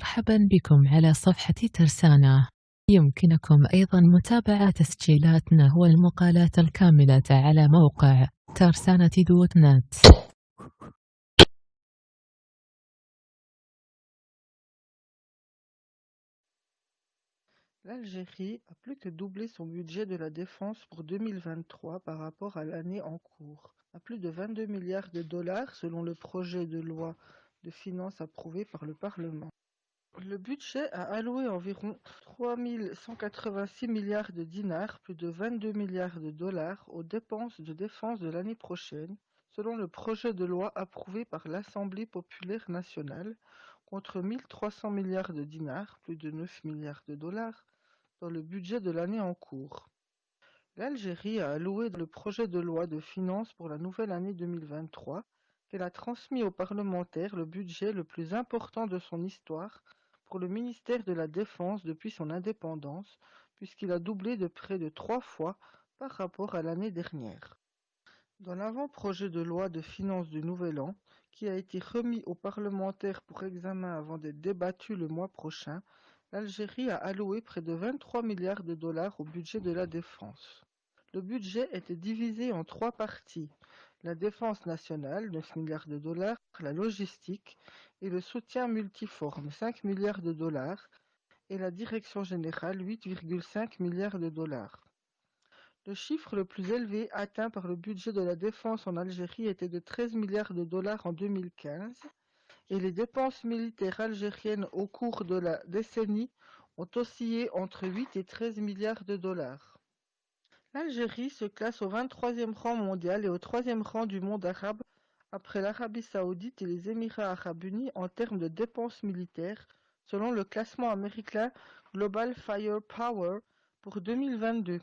مرحبا بكم على صفحة ترسانة يمكنكم أيضا متابعة تسجيلاتنا والمقالات الكاملة على موقع ترسانة دوت نت L'Algérie a plus que doublé son budget de la défense pour 2023 par rapport à l'année en cours, à plus de 22 milliards de dollars selon le projet de loi de finances approuvé par le Parlement. Le budget a alloué environ 3 186 milliards de dinars, plus de 22 milliards de dollars, aux dépenses de défense de l'année prochaine, selon le projet de loi approuvé par l'Assemblée populaire nationale, contre 1300 milliards de dinars, plus de 9 milliards de dollars, dans le budget de l'année en cours. L'Algérie a alloué le projet de loi de finances pour la nouvelle année 2023 qu'elle a transmis aux parlementaires le budget le plus important de son histoire pour le ministère de la Défense depuis son indépendance, puisqu'il a doublé de près de trois fois par rapport à l'année dernière. Dans l'avant-projet de loi de finances du Nouvel An, qui a été remis aux parlementaires pour examen avant d'être débattu le mois prochain, l'Algérie a alloué près de 23 milliards de dollars au budget de la défense. Le budget était divisé en trois parties. La défense nationale, 9 milliards de dollars, la logistique et le soutien multiforme, 5 milliards de dollars, et la direction générale, 8,5 milliards de dollars. Le chiffre le plus élevé atteint par le budget de la défense en Algérie était de 13 milliards de dollars en 2015 et les dépenses militaires algériennes au cours de la décennie ont oscillé entre 8 et 13 milliards de dollars. L'Algérie se classe au 23e rang mondial et au 3e rang du monde arabe après l'Arabie saoudite et les Émirats arabes unis en termes de dépenses militaires selon le classement américain Global Firepower pour 2022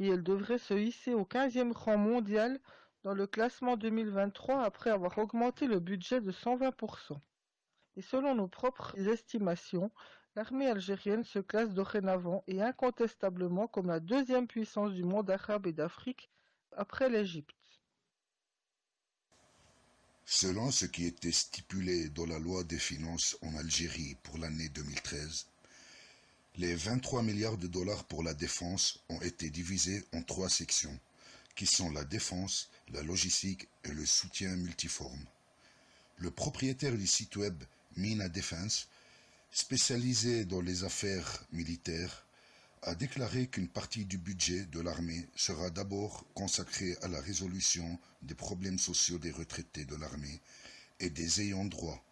et elle devrait se hisser au 15e rang mondial dans le classement 2023 après avoir augmenté le budget de 120%. Et selon nos propres estimations, l'armée algérienne se classe dorénavant et incontestablement comme la deuxième puissance du monde arabe et d'Afrique après l'Égypte. Selon ce qui était stipulé dans la loi des finances en Algérie pour l'année 2013, les 23 milliards de dollars pour la défense ont été divisés en trois sections qui sont la défense, la logistique et le soutien multiforme. Le propriétaire du site web Mina Defense, spécialisé dans les affaires militaires, a déclaré qu'une partie du budget de l'armée sera d'abord consacrée à la résolution des problèmes sociaux des retraités de l'armée et des ayants droit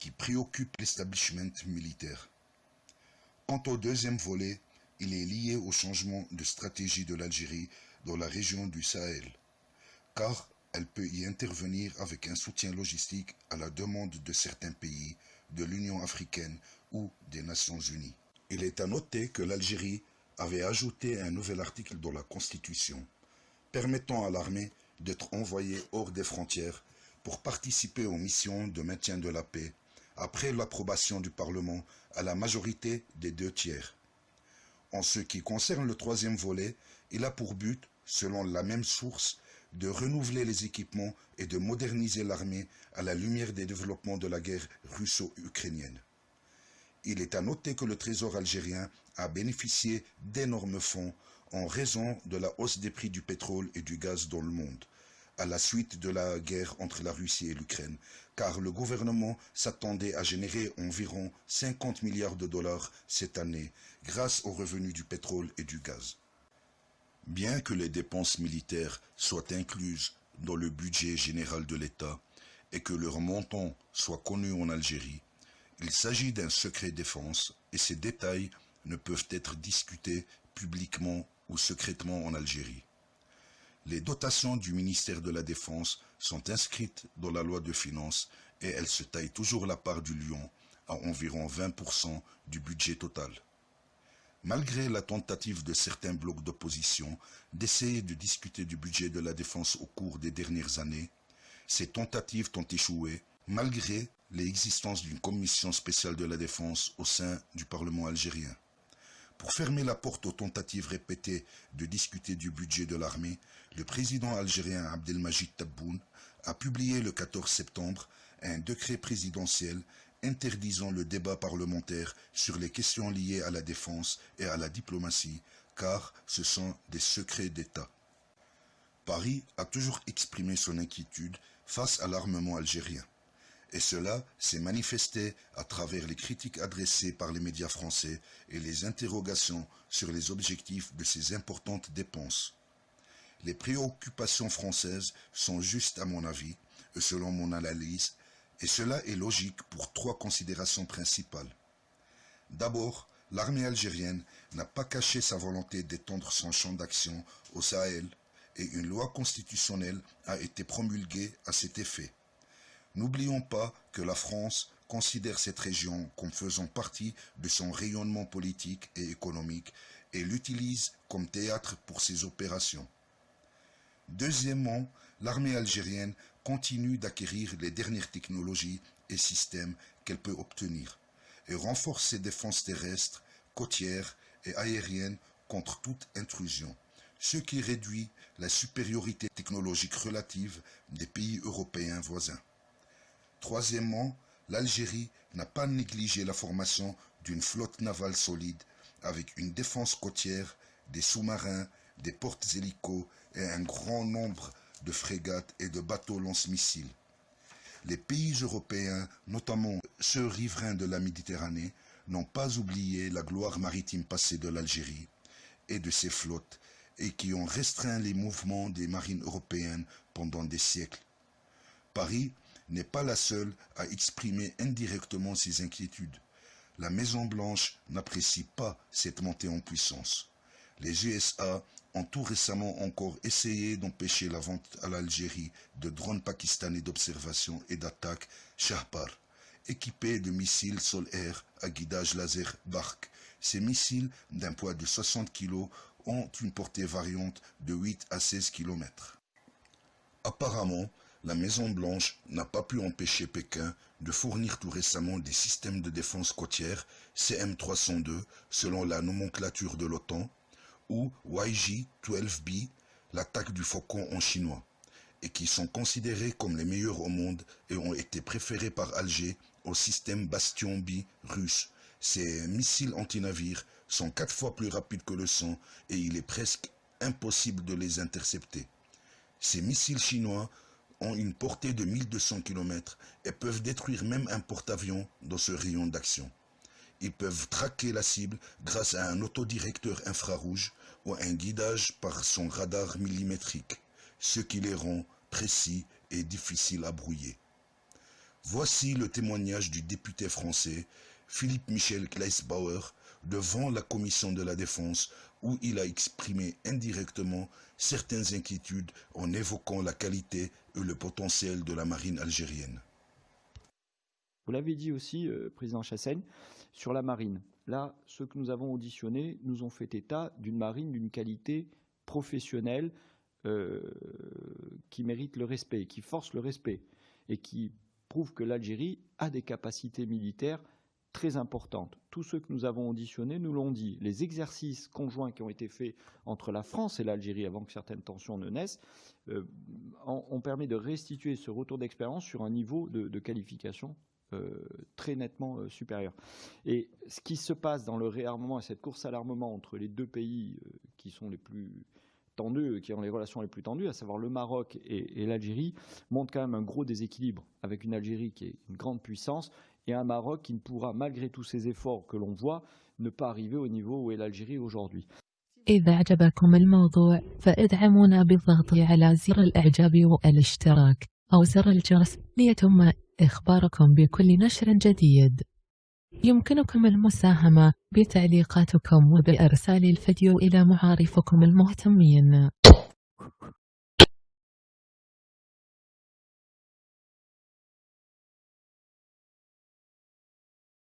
qui préoccupent l'establishment militaire. Quant au deuxième volet, il est lié au changement de stratégie de l'Algérie dans la région du Sahel, car elle peut y intervenir avec un soutien logistique à la demande de certains pays, de l'Union africaine ou des Nations unies. Il est à noter que l'Algérie avait ajouté un nouvel article dans la Constitution, permettant à l'armée d'être envoyée hors des frontières pour participer aux missions de maintien de la paix, après l'approbation du Parlement à la majorité des deux tiers. En ce qui concerne le troisième volet, il a pour but selon la même source, de renouveler les équipements et de moderniser l'armée à la lumière des développements de la guerre russo-ukrainienne. Il est à noter que le Trésor algérien a bénéficié d'énormes fonds en raison de la hausse des prix du pétrole et du gaz dans le monde, à la suite de la guerre entre la Russie et l'Ukraine, car le gouvernement s'attendait à générer environ 50 milliards de dollars cette année grâce aux revenus du pétrole et du gaz. Bien que les dépenses militaires soient incluses dans le budget général de l'État et que leur montant soit connu en Algérie, il s'agit d'un secret défense et ces détails ne peuvent être discutés publiquement ou secrètement en Algérie. Les dotations du ministère de la Défense sont inscrites dans la loi de finances et elles se taillent toujours la part du lion à environ 20% du budget total. Malgré la tentative de certains blocs d'opposition d'essayer de discuter du budget de la défense au cours des dernières années, ces tentatives ont échoué malgré l'existence d'une commission spéciale de la défense au sein du Parlement algérien. Pour fermer la porte aux tentatives répétées de discuter du budget de l'armée, le président algérien Abdelmajid Tabboun a publié le 14 septembre un décret présidentiel interdisant le débat parlementaire sur les questions liées à la défense et à la diplomatie, car ce sont des secrets d'État. Paris a toujours exprimé son inquiétude face à l'armement algérien. Et cela s'est manifesté à travers les critiques adressées par les médias français et les interrogations sur les objectifs de ces importantes dépenses. Les préoccupations françaises sont justes à mon avis, et selon mon analyse, et cela est logique pour trois considérations principales. D'abord, l'armée algérienne n'a pas caché sa volonté d'étendre son champ d'action au Sahel et une loi constitutionnelle a été promulguée à cet effet. N'oublions pas que la France considère cette région comme faisant partie de son rayonnement politique et économique et l'utilise comme théâtre pour ses opérations. Deuxièmement, l'armée algérienne continue d'acquérir les dernières technologies et systèmes qu'elle peut obtenir et renforce ses défenses terrestres, côtières et aériennes contre toute intrusion, ce qui réduit la supériorité technologique relative des pays européens voisins. Troisièmement, l'Algérie n'a pas négligé la formation d'une flotte navale solide avec une défense côtière, des sous-marins, des portes hélicos et un grand nombre de frégates et de bateaux lance-missiles. Les pays européens, notamment ceux riverains de la Méditerranée, n'ont pas oublié la gloire maritime passée de l'Algérie et de ses flottes et qui ont restreint les mouvements des marines européennes pendant des siècles. Paris n'est pas la seule à exprimer indirectement ses inquiétudes. La Maison-Blanche n'apprécie pas cette montée en puissance. Les USA ont tout récemment encore essayé d'empêcher la vente à l'Algérie de drones pakistanais d'observation et d'attaque Shahpar, équipés de missiles sol-air à guidage laser Bark. Ces missiles, d'un poids de 60 kg, ont une portée variante de 8 à 16 km. Apparemment, la Maison-Blanche n'a pas pu empêcher Pékin de fournir tout récemment des systèmes de défense côtière CM302 selon la nomenclature de l'OTAN ou YG-12B, l'attaque du faucon en chinois, et qui sont considérés comme les meilleurs au monde et ont été préférés par Alger au système Bastion B russe. Ces missiles anti-navires sont quatre fois plus rapides que le son et il est presque impossible de les intercepter. Ces missiles chinois ont une portée de 1200 km et peuvent détruire même un porte-avions dans ce rayon d'action. Ils peuvent traquer la cible grâce à un autodirecteur infrarouge ou un guidage par son radar millimétrique, ce qui les rend précis et difficiles à brouiller. Voici le témoignage du député français Philippe Michel Kleisbauer devant la commission de la défense où il a exprimé indirectement certaines inquiétudes en évoquant la qualité et le potentiel de la marine algérienne. Vous l'avez dit aussi, euh, Président Chassaigne, sur la marine. Là, ceux que nous avons auditionnés nous ont fait état d'une marine d'une qualité professionnelle euh, qui mérite le respect, qui force le respect et qui prouve que l'Algérie a des capacités militaires très importantes. Tous ceux que nous avons auditionnés nous l'ont dit. Les exercices conjoints qui ont été faits entre la France et l'Algérie avant que certaines tensions ne naissent euh, ont, permis de restituer ce retour d'expérience sur un niveau de qualification très nettement euh, supérieur. Et ce qui se passe dans le réarmement et cette course à l'armement entre les deux pays euh, qui sont les plus tendus, qui ont les relations les plus tendues, à savoir le Maroc et, l'Algérie, montre quand même un gros déséquilibre avec une Algérie qui est une grande puissance et un Maroc qui ne pourra, malgré tous ces efforts que l'on voit, ne pas arriver au niveau où est l'Algérie aujourd'hui. إخباركم بكل نشر جديد. يمكنكم المساهمة بتعليقاتكم وبإرسال الفيديو إلى معارفكم المهتمين.